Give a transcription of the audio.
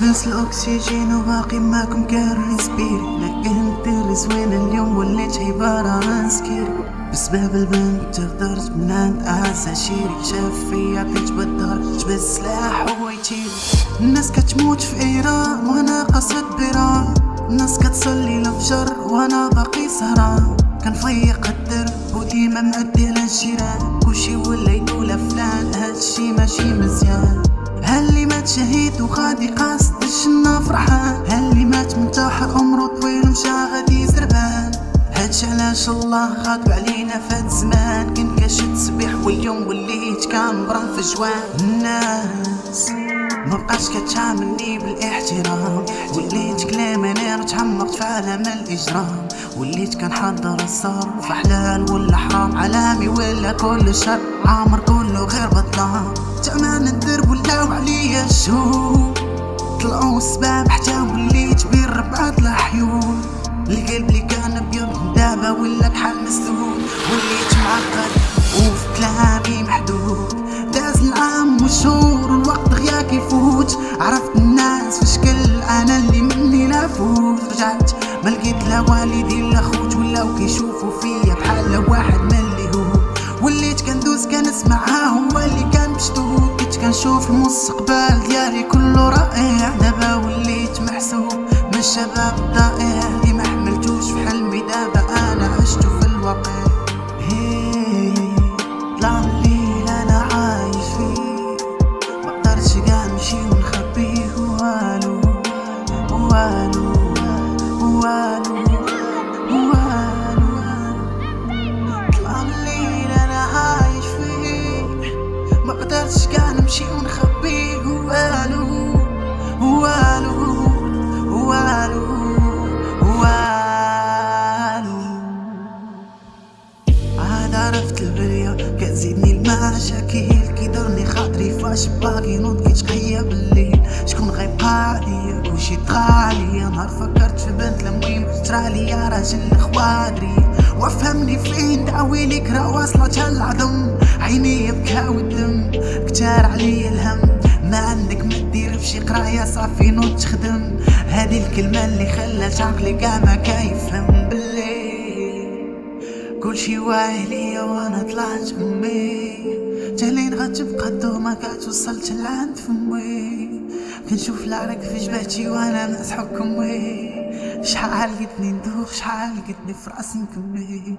ناس الأكسجين وباقي معكم كارسبيري لكن انت اليوم وليت عبارة عن سكيري بسبب البنت تقدرت من عند أعز عشيري شاف فيا بيت بالدار جبت سلاح هو يطير الناس كتموت في إيران وأنا قصد بران. الناس كتصلي الفجر وأنا باقي سهران. كنفيق الدرب وديما معدي على الجيران كلشي ولا يقول فلان هادشي ماشي مزيان. شهيد وغادي قاصد الجنة فرحان. هاللي مات منتحر عمرو طويل ومشى غادي زربان هادشي علاش الله غاضب علينا فات زمان كنت كاشد سبيح واليوم وليت كنبرم في جوان. الناس مبقاش كتعاملني بالاحترام. وليت كلام أنا تعمقت في عالم الإجرام. وليت كنحضر الصار في حلال ولا حرام عالمي ولا كل شر عامر كله غير بطلان. تعمان الدرب ولاو عليا الشهور طلعوا السباب حتى وليت بين ربعة الحيول القلب اللي كان ابيض دابا ولا بحال مسدود وليت معقد وفي كلامي محدود. داز العام والشهور والوقت غياك يفوت عرفت الناس في شكل أنا اللي مني نفوت رجعت ما لقيت لا والدي لا خوت ولاو كيشوفوا فيا بحال واحد من اللي هو وليت كندوز كنسمعها كنشوف المستقبل ديالي كله رائع. دابا وليت محسوب من الشباب الضائع اللي ما حملتوش في حلمي. دابا أنا عشتو في الواقع. طلع من أنا عايش فيه. كاع نمشي ونخبيه. والو والو عرفت البرية كتزيدني المشاكل. كيدرني خاطري فاش باقي نوض كيتقيا بالليل شكون غيبقى عليا كلشي طغى عليا نهار فكرت في بنت المهم طرا ليا راجل خوادري وافهمني فين دعويلك راه واصلة العظم. عيني بكاو الدم كتار عليا الهم. ما عندك ما دير في شي قراية صافي نوض تخدم. هذه الكلمة اللي خلات عقلي كاع ما كيفهم. باللي كلشي واعي ليا وأنا طلعت امي تالين غتبقى الدوما كتوصلت لعند فمي. كنشوف العرق في جبهتي وأنا مسحوك امي شحال قدني ندوخ شحال قدني في راسي نكمي.